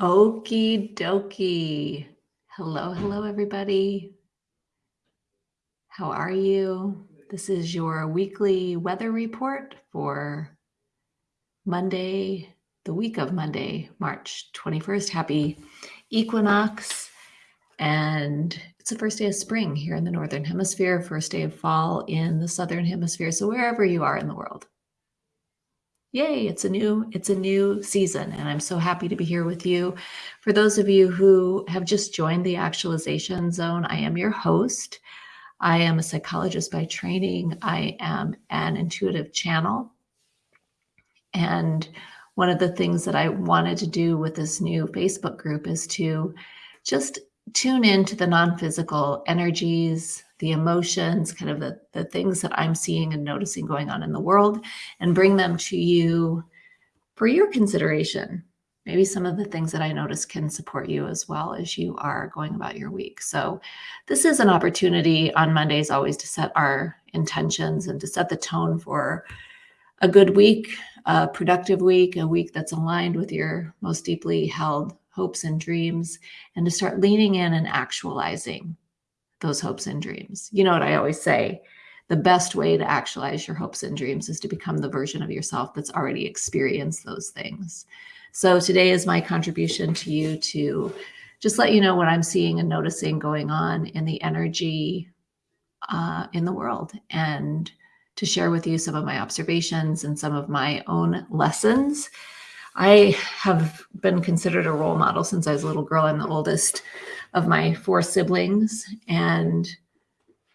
Okie dokie. Hello, hello, everybody. How are you? This is your weekly weather report for Monday, the week of Monday, March 21st. Happy equinox. And it's the first day of spring here in the Northern Hemisphere, first day of fall in the Southern Hemisphere. So, wherever you are in the world, yay it's a new it's a new season and i'm so happy to be here with you. For those of you who have just joined the actualization zone i am your host. I am a psychologist by training. I am an intuitive channel. And one of the things that i wanted to do with this new facebook group is to just tune into the non-physical energies the emotions, kind of the, the things that I'm seeing and noticing going on in the world, and bring them to you for your consideration. Maybe some of the things that I notice can support you as well as you are going about your week. So, this is an opportunity on Mondays always to set our intentions and to set the tone for a good week, a productive week, a week that's aligned with your most deeply held hopes and dreams, and to start leaning in and actualizing those hopes and dreams. You know what I always say? The best way to actualize your hopes and dreams is to become the version of yourself that's already experienced those things. So today is my contribution to you to just let you know what I'm seeing and noticing going on in the energy uh, in the world and to share with you some of my observations and some of my own lessons. I have been considered a role model since I was a little girl. I'm the oldest of my four siblings and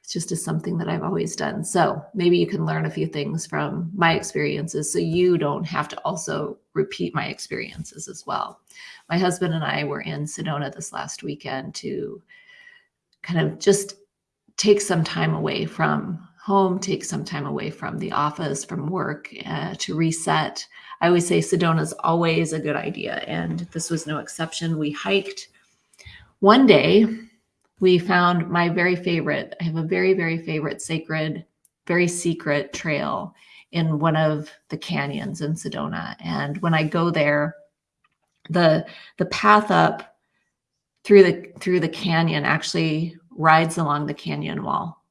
it's just is something that I've always done. So maybe you can learn a few things from my experiences so you don't have to also repeat my experiences as well. My husband and I were in Sedona this last weekend to kind of just take some time away from home, take some time away from the office, from work uh, to reset. I always say Sedona is always a good idea, and this was no exception. We hiked one day, we found my very favorite. I have a very, very favorite sacred, very secret trail in one of the canyons in Sedona. And when I go there, the the path up through the through the canyon actually rides along the canyon wall.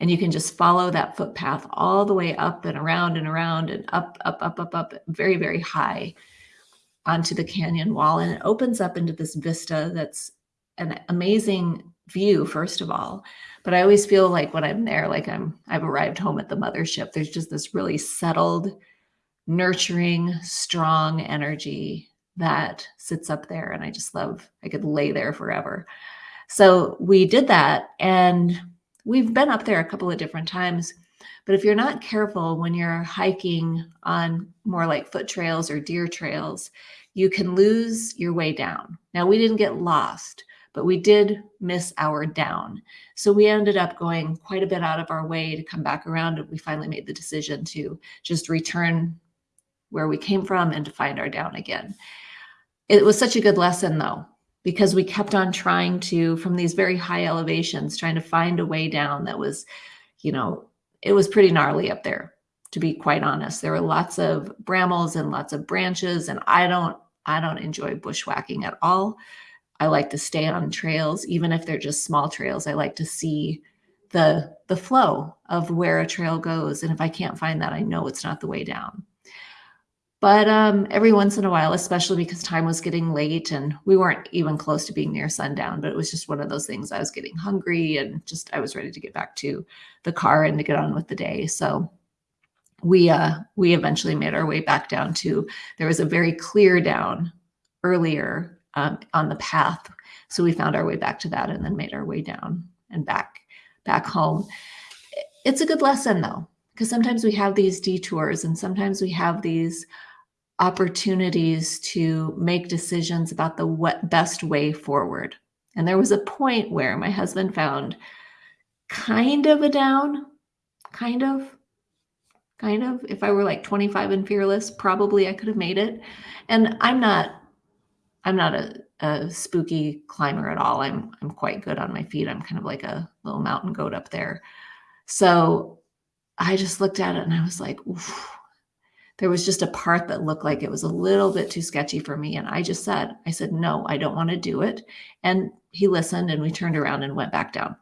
And you can just follow that footpath all the way up and around and around and up, up, up, up, up, very, very high onto the canyon wall. And it opens up into this vista that's an amazing view first of all but i always feel like when i'm there like i'm i've arrived home at the mothership there's just this really settled nurturing strong energy that sits up there and i just love i could lay there forever so we did that and we've been up there a couple of different times but if you're not careful when you're hiking on more like foot trails or deer trails you can lose your way down now we didn't get lost but we did miss our down. So we ended up going quite a bit out of our way to come back around. And we finally made the decision to just return where we came from and to find our down again. It was such a good lesson though, because we kept on trying to, from these very high elevations, trying to find a way down that was, you know, it was pretty gnarly up there, to be quite honest. There were lots of brambles and lots of branches, and I don't, I don't enjoy bushwhacking at all. I like to stay on trails, even if they're just small trails. I like to see the the flow of where a trail goes. And if I can't find that, I know it's not the way down. But um, every once in a while, especially because time was getting late and we weren't even close to being near sundown, but it was just one of those things. I was getting hungry and just I was ready to get back to the car and to get on with the day. So we uh, we eventually made our way back down to there was a very clear down earlier um, on the path. So we found our way back to that and then made our way down and back back home. It's a good lesson though, because sometimes we have these detours and sometimes we have these opportunities to make decisions about the what best way forward. And there was a point where my husband found kind of a down, kind of, kind of. If I were like 25 and fearless, probably I could have made it. And I'm not I'm not a, a spooky climber at all. I'm I'm quite good on my feet. I'm kind of like a little mountain goat up there. So I just looked at it and I was like, there was just a part that looked like it was a little bit too sketchy for me. And I just said, I said, no, I don't want to do it. And he listened and we turned around and went back down.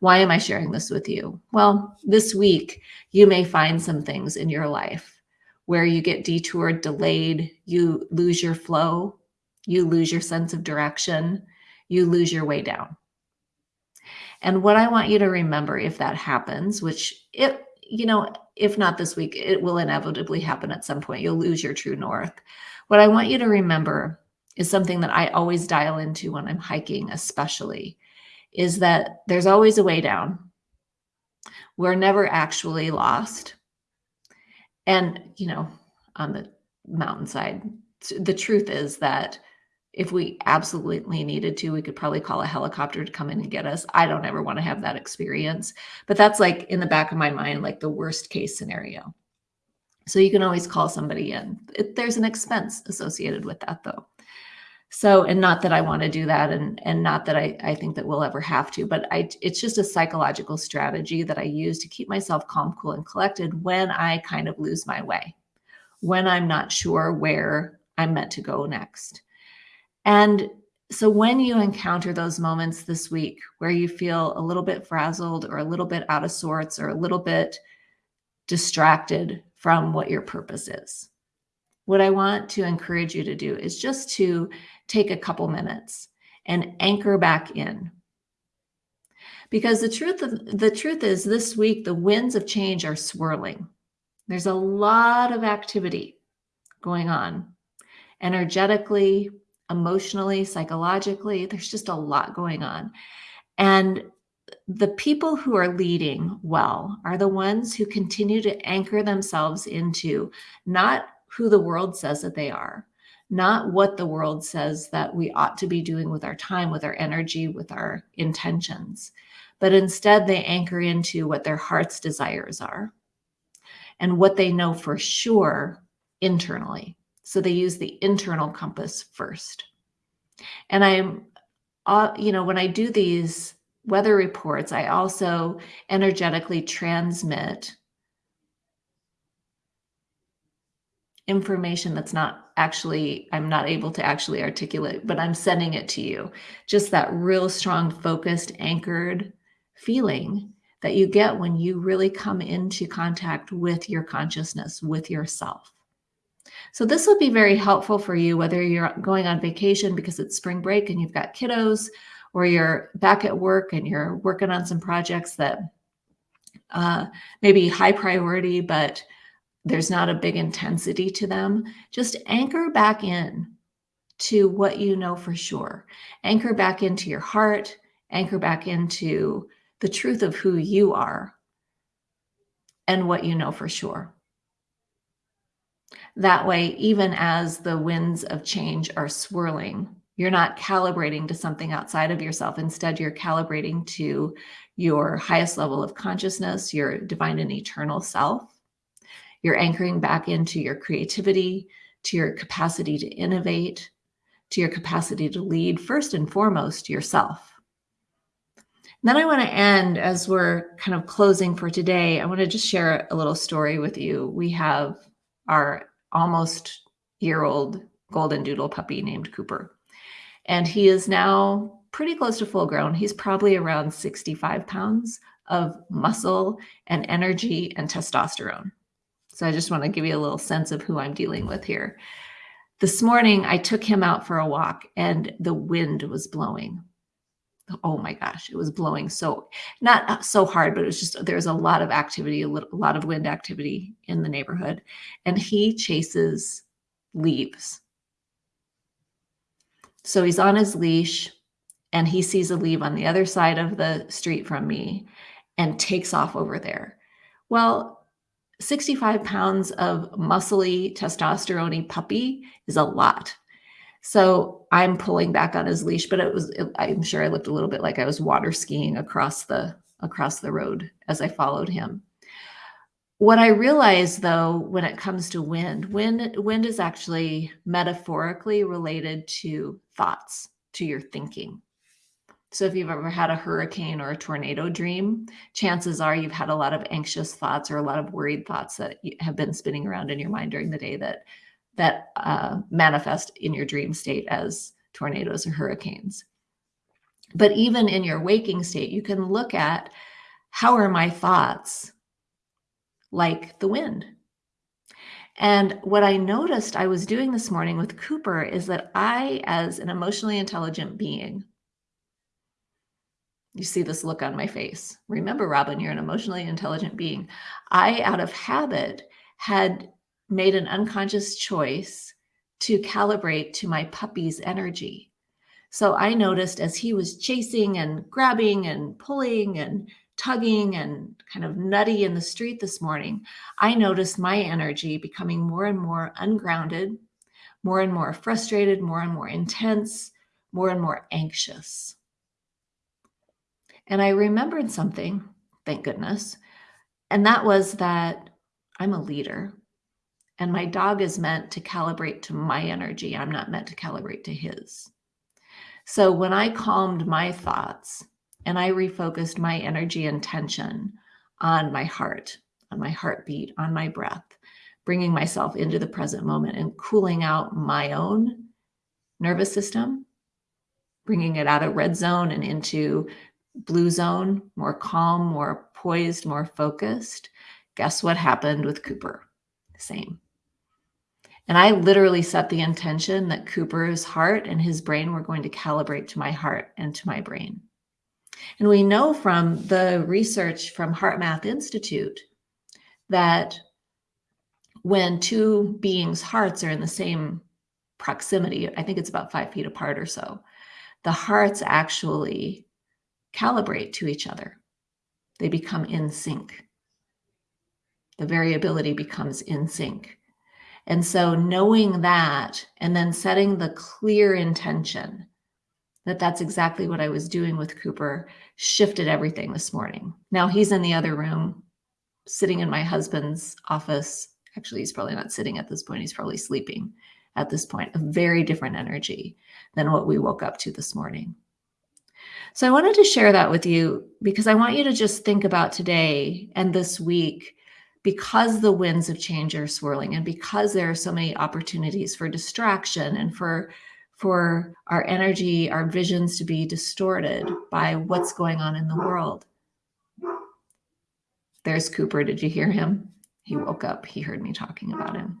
Why am I sharing this with you? Well, this week, you may find some things in your life where you get detoured, delayed, you lose your flow, you lose your sense of direction, you lose your way down. And what I want you to remember if that happens, which it, you know, if not this week, it will inevitably happen at some point. You'll lose your true north. What I want you to remember is something that I always dial into when I'm hiking, especially, is that there's always a way down. We're never actually lost. And, you know, on the mountainside, the truth is that if we absolutely needed to, we could probably call a helicopter to come in and get us. I don't ever want to have that experience, but that's like in the back of my mind, like the worst case scenario. So you can always call somebody in. It, there's an expense associated with that though. So, and not that I want to do that and, and not that I, I think that we'll ever have to, but I, it's just a psychological strategy that I use to keep myself calm, cool, and collected when I kind of lose my way, when I'm not sure where I'm meant to go next. And so when you encounter those moments this week where you feel a little bit frazzled or a little bit out of sorts or a little bit distracted from what your purpose is, what I want to encourage you to do is just to take a couple minutes and anchor back in. Because the truth of, the truth is this week the winds of change are swirling. There's a lot of activity going on energetically, emotionally, psychologically. There's just a lot going on. And the people who are leading well are the ones who continue to anchor themselves into not who the world says that they are, not what the world says that we ought to be doing with our time, with our energy, with our intentions, but instead they anchor into what their heart's desires are and what they know for sure internally. So they use the internal compass first. And I'm, uh, you know, when I do these weather reports, I also energetically transmit information that's not actually, I'm not able to actually articulate, but I'm sending it to you. Just that real strong, focused, anchored feeling that you get when you really come into contact with your consciousness, with yourself. So this will be very helpful for you, whether you're going on vacation because it's spring break and you've got kiddos, or you're back at work and you're working on some projects that uh, maybe high priority, but there's not a big intensity to them. Just anchor back in to what you know for sure. Anchor back into your heart, anchor back into the truth of who you are and what you know for sure. That way, even as the winds of change are swirling, you're not calibrating to something outside of yourself. Instead, you're calibrating to your highest level of consciousness, your divine and eternal self. You're anchoring back into your creativity, to your capacity to innovate, to your capacity to lead, first and foremost, yourself. And then I want to end as we're kind of closing for today. I want to just share a little story with you. We have our almost year old golden doodle puppy named Cooper. And he is now pretty close to full grown. He's probably around 65 pounds of muscle and energy and testosterone. So I just want to give you a little sense of who I'm dealing with here. This morning, I took him out for a walk and the wind was blowing. Oh my gosh, it was blowing so, not uh, so hard, but it was just, there's a lot of activity, a, little, a lot of wind activity in the neighborhood. And he chases leaves. So he's on his leash and he sees a leaf on the other side of the street from me and takes off over there. Well, 65 pounds of muscly, testosterone puppy is a lot. So I'm pulling back on his leash, but it was, it, I'm sure I looked a little bit like I was water skiing across the, across the road as I followed him. What I realized though, when it comes to wind, wind, wind is actually metaphorically related to thoughts, to your thinking. So if you've ever had a hurricane or a tornado dream, chances are you've had a lot of anxious thoughts or a lot of worried thoughts that have been spinning around in your mind during the day that that uh, manifest in your dream state as tornadoes or hurricanes. But even in your waking state, you can look at how are my thoughts like the wind? And what I noticed I was doing this morning with Cooper is that I, as an emotionally intelligent being, you see this look on my face. Remember, Robin, you're an emotionally intelligent being. I, out of habit, had made an unconscious choice to calibrate to my puppy's energy. So I noticed as he was chasing and grabbing and pulling and tugging and kind of nutty in the street this morning, I noticed my energy becoming more and more ungrounded, more and more frustrated, more and more intense, more and more anxious. And I remembered something, thank goodness, and that was that I'm a leader and my dog is meant to calibrate to my energy. I'm not meant to calibrate to his. So when I calmed my thoughts and I refocused my energy and tension on my heart, on my heartbeat, on my breath, bringing myself into the present moment and cooling out my own nervous system, bringing it out of red zone and into blue zone, more calm, more poised, more focused. Guess what happened with Cooper? Same. And I literally set the intention that Cooper's heart and his brain were going to calibrate to my heart and to my brain. And we know from the research from HeartMath Institute that when two beings' hearts are in the same proximity, I think it's about five feet apart or so, the hearts actually calibrate to each other. They become in sync. The variability becomes in sync. And so knowing that and then setting the clear intention that that's exactly what I was doing with Cooper shifted everything this morning. Now he's in the other room, sitting in my husband's office. Actually, he's probably not sitting at this point. He's probably sleeping at this point, a very different energy than what we woke up to this morning. So I wanted to share that with you because I want you to just think about today and this week because the winds of change are swirling and because there are so many opportunities for distraction and for for our energy, our visions to be distorted by what's going on in the world. There's Cooper. Did you hear him? He woke up. He heard me talking about him.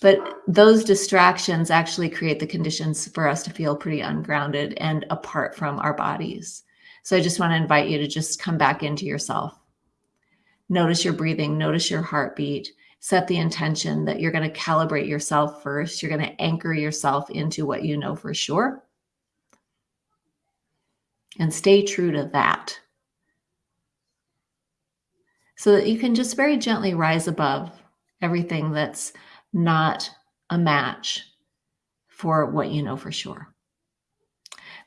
But those distractions actually create the conditions for us to feel pretty ungrounded and apart from our bodies. So I just want to invite you to just come back into yourself. Notice your breathing, notice your heartbeat, set the intention that you're going to calibrate yourself first. You're going to anchor yourself into what you know for sure. And stay true to that. So that you can just very gently rise above everything that's not a match for what you know for sure.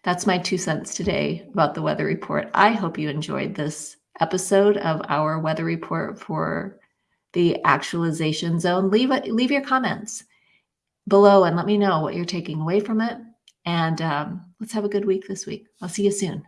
That's my two cents today about the weather report. I hope you enjoyed this episode of our weather report for the actualization zone, leave leave your comments below and let me know what you're taking away from it. And um, let's have a good week this week. I'll see you soon.